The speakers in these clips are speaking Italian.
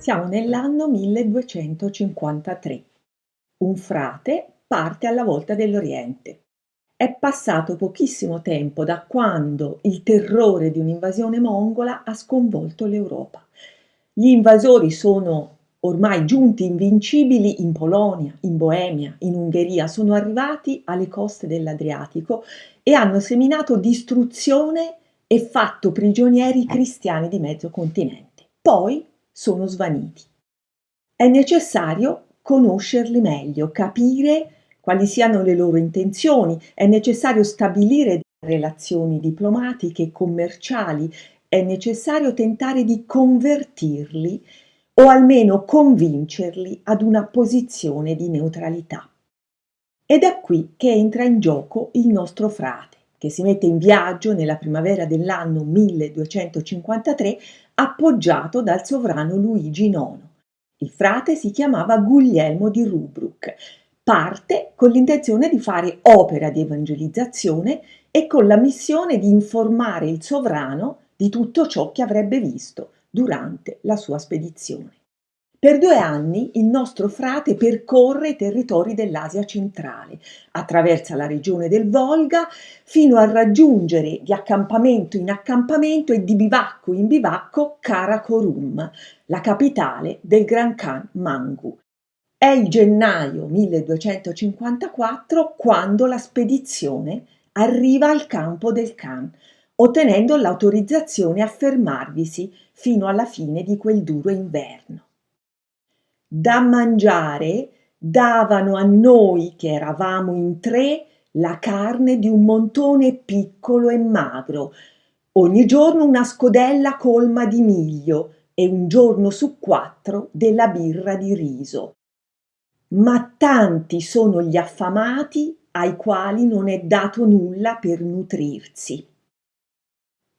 Siamo nell'anno 1253. Un frate parte alla volta dell'Oriente. È passato pochissimo tempo da quando il terrore di un'invasione mongola ha sconvolto l'Europa. Gli invasori sono ormai giunti invincibili in Polonia, in Boemia, in Ungheria, sono arrivati alle coste dell'Adriatico e hanno seminato distruzione e fatto prigionieri cristiani di mezzo continente. Poi sono svaniti. È necessario conoscerli meglio, capire quali siano le loro intenzioni, è necessario stabilire relazioni diplomatiche commerciali, è necessario tentare di convertirli o almeno convincerli ad una posizione di neutralità. Ed è qui che entra in gioco il nostro frate, che si mette in viaggio nella primavera dell'anno 1253 appoggiato dal sovrano Luigi IX. Il frate si chiamava Guglielmo di Rubruck. Parte con l'intenzione di fare opera di evangelizzazione e con la missione di informare il sovrano di tutto ciò che avrebbe visto durante la sua spedizione. Per due anni il nostro frate percorre i territori dell'Asia centrale, attraversa la regione del Volga fino a raggiungere di accampamento in accampamento e di bivacco in bivacco Karakorum, la capitale del Gran Khan Mangu. È il gennaio 1254 quando la spedizione arriva al campo del Khan, ottenendo l'autorizzazione a fermarvisi fino alla fine di quel duro inverno da mangiare davano a noi che eravamo in tre la carne di un montone piccolo e magro, ogni giorno una scodella colma di miglio e un giorno su quattro della birra di riso. Ma tanti sono gli affamati ai quali non è dato nulla per nutrirsi.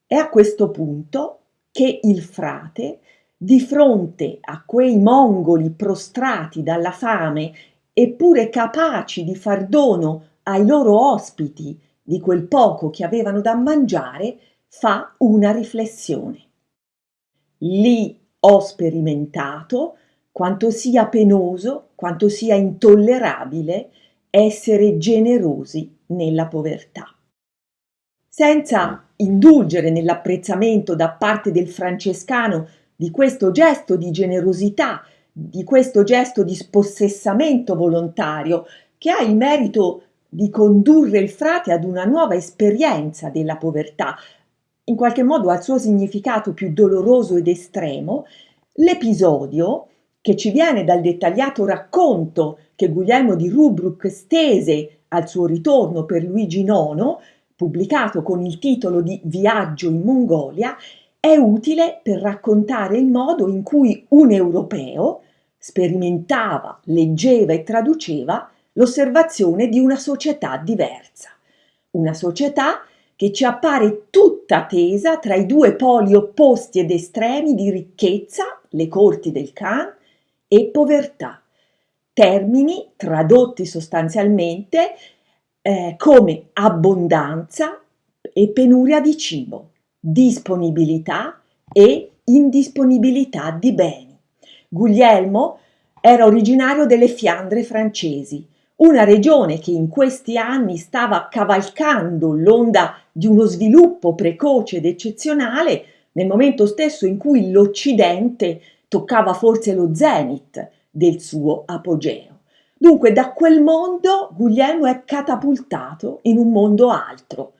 È a questo punto che il frate di fronte a quei mongoli prostrati dalla fame eppure capaci di far dono ai loro ospiti di quel poco che avevano da mangiare, fa una riflessione. Lì ho sperimentato quanto sia penoso, quanto sia intollerabile essere generosi nella povertà. Senza indulgere nell'apprezzamento da parte del francescano di questo gesto di generosità, di questo gesto di spossessamento volontario che ha il merito di condurre il frate ad una nuova esperienza della povertà, in qualche modo al suo significato più doloroso ed estremo, l'episodio che ci viene dal dettagliato racconto che Guglielmo di Rubruck stese al suo ritorno per Luigi IX, pubblicato con il titolo di Viaggio in Mongolia, è utile per raccontare il modo in cui un europeo sperimentava, leggeva e traduceva l'osservazione di una società diversa, una società che ci appare tutta tesa tra i due poli opposti ed estremi di ricchezza, le corti del Khan, e povertà, termini tradotti sostanzialmente eh, come abbondanza e penuria di cibo disponibilità e indisponibilità di beni. Guglielmo era originario delle Fiandre francesi, una regione che in questi anni stava cavalcando l'onda di uno sviluppo precoce ed eccezionale nel momento stesso in cui l'Occidente toccava forse lo zenith del suo apogeo. Dunque da quel mondo Guglielmo è catapultato in un mondo altro.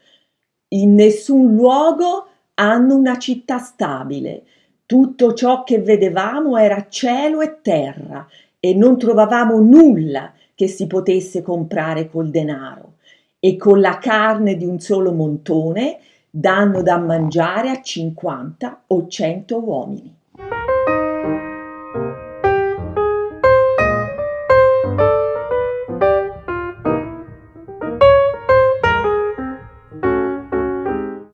In nessun luogo hanno una città stabile. Tutto ciò che vedevamo era cielo e terra e non trovavamo nulla che si potesse comprare col denaro. E con la carne di un solo montone danno da mangiare a 50 o 100 uomini.